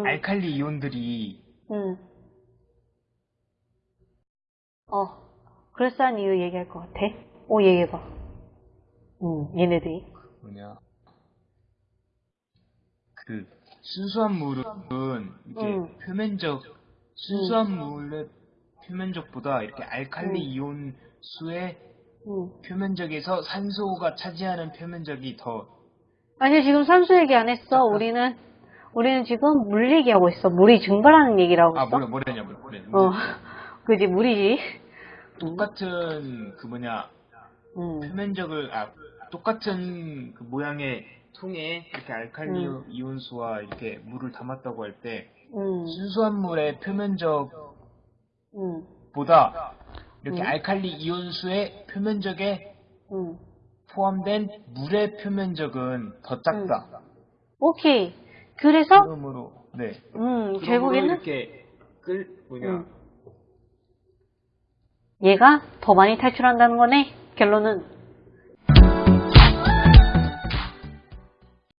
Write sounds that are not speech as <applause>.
음. 알칼리 이온들이 응. 어, 그럴싸한 이유 얘기할 것 같아. 오, 얘기해봐. 응, 얘네들이. 뭐냐 그 순수한 물은 이게 음. 표면적 순수한 물의 표면적보다 이렇게 알칼리 음. 이온 수의 응. 표면적에서 산소가 차지하는 표면적이 더 아니, 지금 산수 얘기 안 했어. 우리는, 우리는 지금 물 얘기하고 있어. 물이 증발하는 얘기를 하고 아. 뭐래, 뭐래냐, 뭐래, 뭐래. 어, <laughs> 그지, 물이지. 똑같은, 그 뭐냐, 응. 표면적을, 아, 똑같은 그 모양의 통에 이렇게 알칼리 음. 이온수와 이렇게 물을 담았다고 할 때, 응. 순수한 물의 표면적 보다 응. 이렇게 음. 알칼리 이온수의 표면적에 응. 포함된 물의 표면적은 더 작다. 오케이. 그래서, 그러므로, 네. 음, 결국에는 이렇게 끌, 뭐냐, 음. 얘가 더 많이 탈출한다는 거네. 결론은